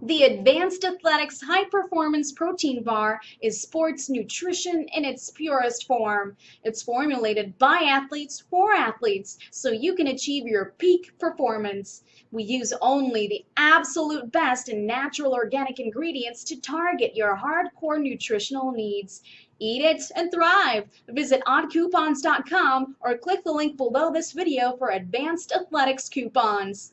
The Advanced Athletics High Performance Protein Bar is sports nutrition in its purest form. It's formulated by athletes for athletes so you can achieve your peak performance. We use only the absolute best in natural organic ingredients to target your hardcore nutritional needs. Eat it and thrive. Visit oddcoupons.com or click the link below this video for advanced athletics coupons.